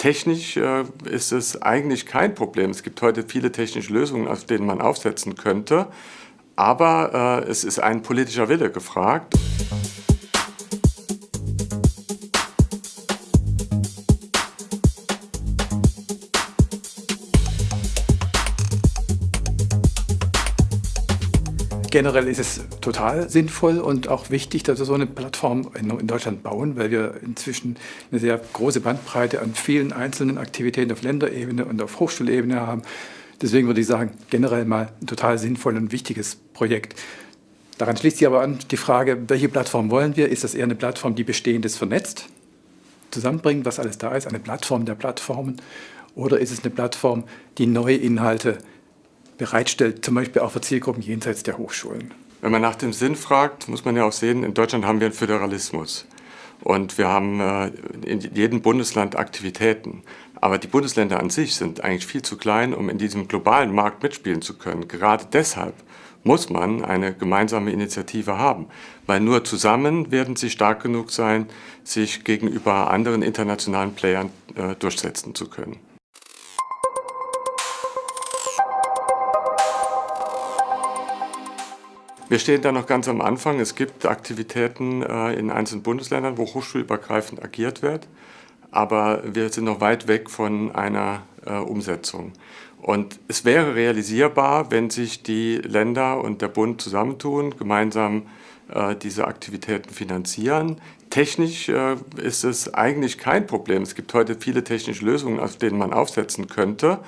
Technisch äh, ist es eigentlich kein Problem. Es gibt heute viele technische Lösungen, auf denen man aufsetzen könnte. Aber äh, es ist ein politischer Wille gefragt. Generell ist es total sinnvoll und auch wichtig, dass wir so eine Plattform in Deutschland bauen, weil wir inzwischen eine sehr große Bandbreite an vielen einzelnen Aktivitäten auf Länderebene und auf Hochschulebene haben. Deswegen würde ich sagen, generell mal ein total sinnvolles und wichtiges Projekt. Daran schließt sich aber an die Frage, welche Plattform wollen wir? Ist das eher eine Plattform, die Bestehendes vernetzt, zusammenbringt, was alles da ist, eine Plattform der Plattformen? Oder ist es eine Plattform, die neue Inhalte bereitstellt, zum Beispiel auch für Zielgruppen jenseits der Hochschulen. Wenn man nach dem Sinn fragt, muss man ja auch sehen, in Deutschland haben wir einen Föderalismus. Und wir haben äh, in jedem Bundesland Aktivitäten. Aber die Bundesländer an sich sind eigentlich viel zu klein, um in diesem globalen Markt mitspielen zu können. Gerade deshalb muss man eine gemeinsame Initiative haben, weil nur zusammen werden sie stark genug sein, sich gegenüber anderen internationalen Playern äh, durchsetzen zu können. Wir stehen da noch ganz am Anfang. Es gibt Aktivitäten äh, in einzelnen Bundesländern, wo hochschulübergreifend agiert wird, aber wir sind noch weit weg von einer äh, Umsetzung. Und es wäre realisierbar, wenn sich die Länder und der Bund zusammentun, gemeinsam äh, diese Aktivitäten finanzieren. Technisch ist es eigentlich kein Problem. Es gibt heute viele technische Lösungen, auf denen man aufsetzen könnte.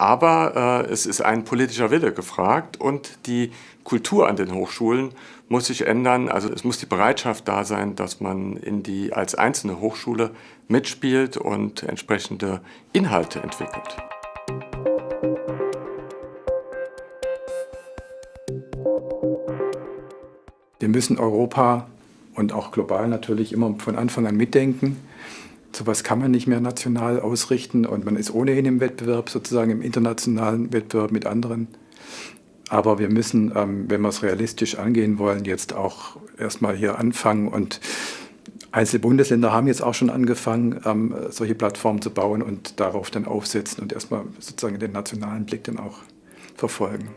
Aber äh, es ist ein politischer Wille gefragt und die Kultur an den Hochschulen muss sich ändern. Also es muss die Bereitschaft da sein, dass man in die, als einzelne Hochschule mitspielt und entsprechende Inhalte entwickelt. Wir müssen Europa und auch global natürlich immer von Anfang an mitdenken sowas kann man nicht mehr national ausrichten und man ist ohnehin im Wettbewerb, sozusagen im internationalen Wettbewerb mit anderen. Aber wir müssen, ähm, wenn wir es realistisch angehen wollen, jetzt auch erstmal hier anfangen und Einzelne Bundesländer haben jetzt auch schon angefangen, ähm, solche Plattformen zu bauen und darauf dann aufsetzen und erstmal sozusagen den nationalen Blick dann auch verfolgen.